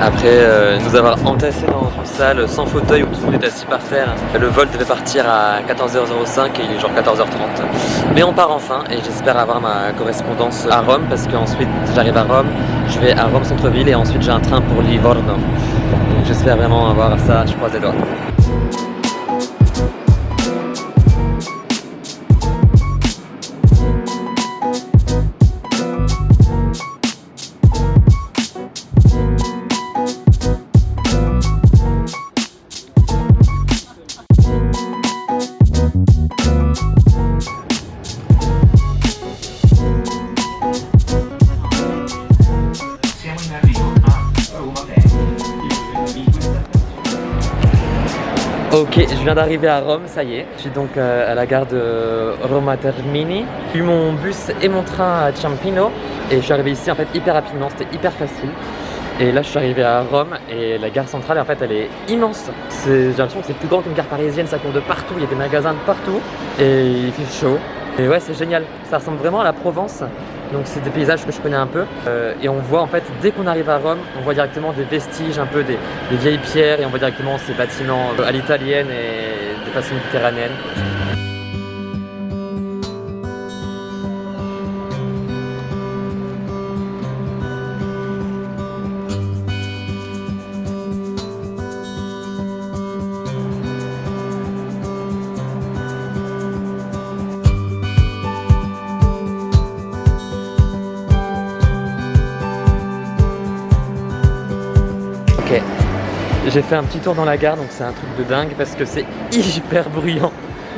après euh, nous avoir entassés dans une salle sans fauteuil où tout le monde est assis par terre. Le vol devait partir à 14h05 et il est genre 14h30. Mais on part enfin et j'espère avoir ma correspondance à Rome parce qu'ensuite j'arrive à Rome, je vais à Rome centre-ville et ensuite j'ai un train pour Livorno. Donc j'espère vraiment avoir ça, je croise les doigts. Ok, je viens d'arriver à Rome, ça y est. Je suis donc euh, à la gare de Roma Termini. J'ai eu mon bus et mon train à Ciampino et je suis arrivé ici en fait hyper rapidement, c'était hyper facile. Et là je suis arrivé à Rome et la gare centrale en fait elle est immense. J'ai l'impression que c'est plus grand qu'une gare parisienne, ça court de partout, il y a des magasins de partout et il fait chaud. Et ouais c'est génial, ça ressemble vraiment à la Provence. Donc c'est des paysages que je connais un peu. Euh, et on voit en fait, dès qu'on arrive à Rome, on voit directement des vestiges, un peu des, des vieilles pierres. Et on voit directement ces bâtiments à l'italienne et de façon méditerranéenne. J'ai fait un petit tour dans la gare donc c'est un truc de dingue parce que c'est hyper bruyant.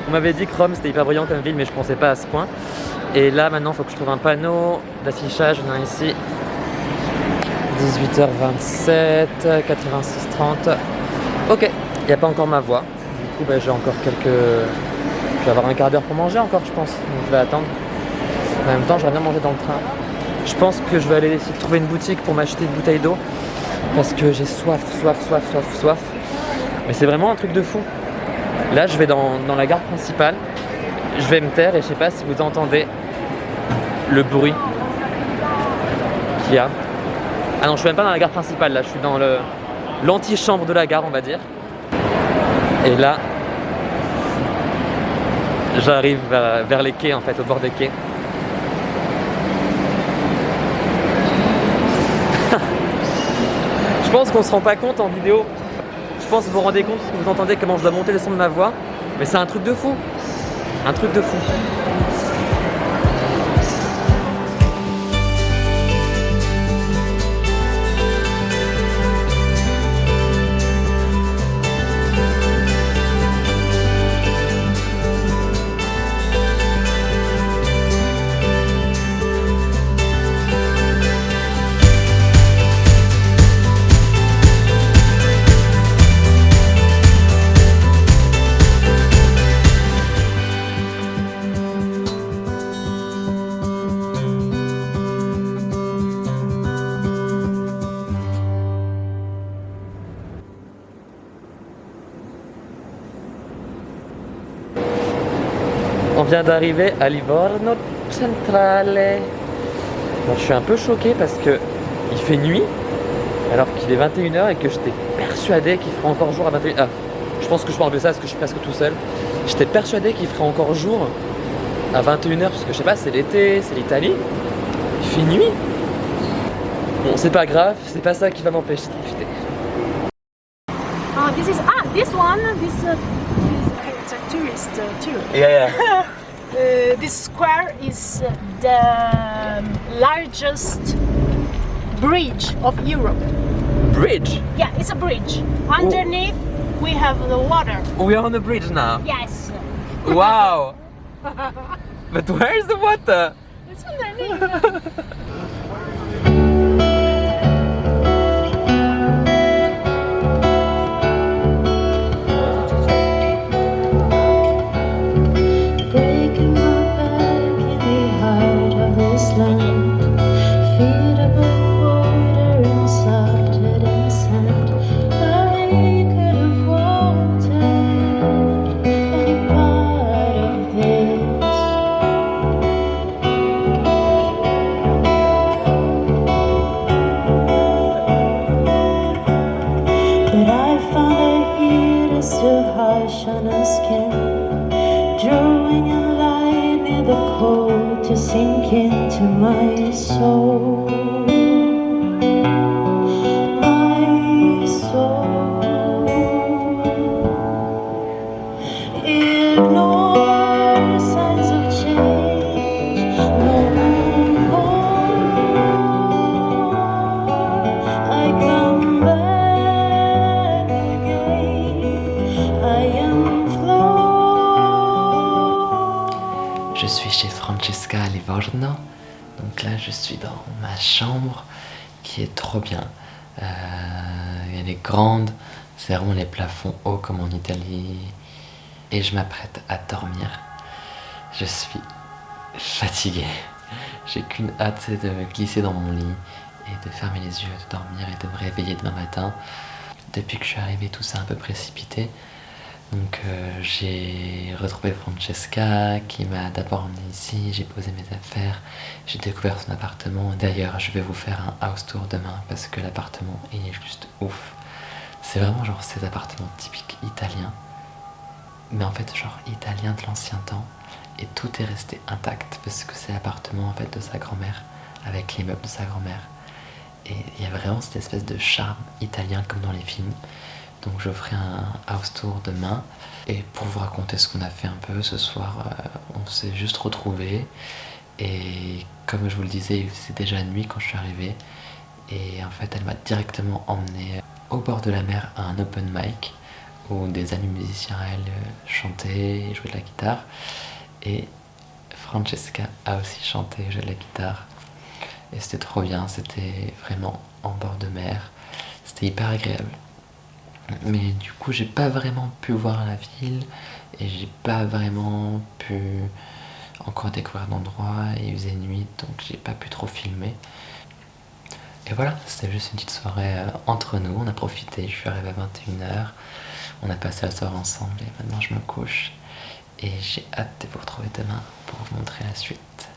On m'avait dit que Rome c'était hyper bruyant comme ville mais je pensais pas à ce point. Et là maintenant il faut que je trouve un panneau d'affichage, on a ici 18h27, 86h30. Ok, il n'y a pas encore ma voix. Du coup bah, j'ai encore quelques... Je vais avoir un quart d'heure pour manger encore je pense, donc je vais attendre. En même temps j'aurais bien mangé dans le train. Je pense que je vais aller essayer de trouver une boutique pour m'acheter une bouteille d'eau parce que j'ai soif, soif, soif, soif, soif. Mais c'est vraiment un truc de fou. Là, je vais dans, la gare principale. Je vais me taire et je sais pas si vous entendez le bruit qu'il y a. Ah non, je suis même pas dans la gare principale là, je suis dans l'antichambre de la gare, on va dire. Et là, j'arrive vers les quais en fait, au bord des quais. Pense qu'on se rend pas compte en vidéo. Je pense que vous vous rendez compte que vous entendez comment je dois monter le son de ma voix. Mais c'est un truc de fou. Un truc de fou. Vient d'arriver à Livorno Centrale. je suis un peu choqué parce que il fait nuit alors qu'il est 21h et que j'étais persuadé qu'il ferait encore jour à 21h. Ah, je pense que je parle de ça parce que je suis presque tout seul. J'étais persuadé qu'il ferait encore jour à 21h parce que je sais pas, c'est l'été, c'est l'Italie. Il fait nuit. Bon, c'est pas grave, c'est pas ça qui va m'empêcher de profiter. Ah, this uh, it's a tourist uh, too. Yeah, yeah. uh, this square is the largest bridge of Europe. Bridge? Yeah, it's a bridge. Underneath Ooh. we have the water. We are on the bridge now? Yes. Wow. but where is the water? It's underneath. Je suis chez Francesca Livorno. Donc là, je suis dans ma chambre qui est trop bien. Euh, elle est grande, c'est vraiment les plafonds hauts comme en Italie. Et je m'apprête à dormir. Je suis fatigué. J'ai qu'une hâte, c'est de me glisser dans mon lit et de fermer les yeux, de dormir et de me réveiller demain matin. Depuis que je suis arrivé, tout ça un peu précipité. Donc euh, j'ai retrouvé Francesca qui m'a d'abord emmené ici, j'ai posé mes affaires, j'ai découvert son appartement. D'ailleurs, je vais vous faire un house tour demain parce que l'appartement est juste ouf. C'est vraiment genre ces appartements typiques italiens, mais en fait genre italien de l'ancien temps et tout est resté intact parce que c'est l'appartement en fait de sa grand-mère avec les meubles de sa grand-mère. Et il y a vraiment cette espèce de charme italien comme dans les films. Donc je ferai un house tour demain. Et pour vous raconter ce qu'on a fait un peu ce soir, euh, on s'est juste retrouvés. Et comme je vous le disais, faisait déjà nuit quand je suis arrivé. Et en fait, elle m'a directement emmené au bord de la mer à un open mic où des amis musiciens elle euh, chantaient et jouaient de la guitare. Et Francesca a aussi chanté et joué de la guitare. Et c'était trop bien, c'était vraiment en bord de mer. C'était hyper agréable. Mais du coup, j'ai pas vraiment pu voir la ville et j'ai pas vraiment pu encore découvrir l'endroit. Il faisait nuit donc j'ai pas pu trop filmer. Et voilà, c'était juste une petite soirée euh, entre nous. On a profité, je suis arrivé à 21h. On a passé la soirée ensemble et maintenant je me couche. Et j'ai hâte de vous retrouver demain pour vous montrer la suite.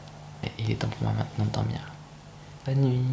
Et il est temps pour moi maintenant de dormir. Bonne nuit